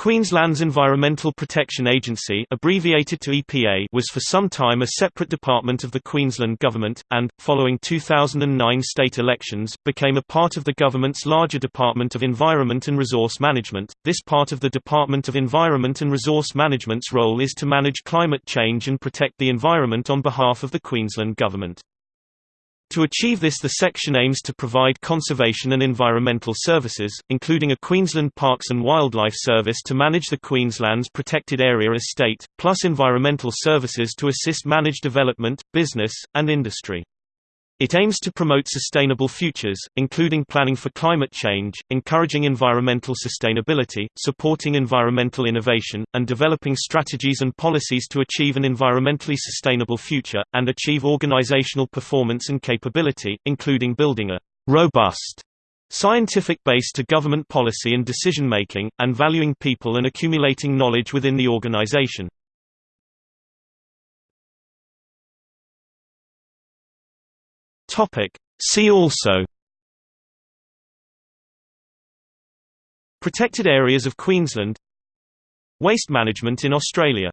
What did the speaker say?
Queensland's Environmental Protection Agency abbreviated to EPA was for some time a separate department of the Queensland Government, and, following 2009 state elections, became a part of the government's larger Department of Environment and Resource Management. This part of the Department of Environment and Resource Management's role is to manage climate change and protect the environment on behalf of the Queensland Government. To achieve this the section aims to provide conservation and environmental services, including a Queensland Parks and Wildlife Service to manage the Queensland's protected area estate, plus environmental services to assist manage development, business, and industry. It aims to promote sustainable futures, including planning for climate change, encouraging environmental sustainability, supporting environmental innovation, and developing strategies and policies to achieve an environmentally sustainable future, and achieve organizational performance and capability, including building a robust scientific base to government policy and decision-making, and valuing people and accumulating knowledge within the organization. Topic. See also. Protected areas of Queensland. Waste management in Australia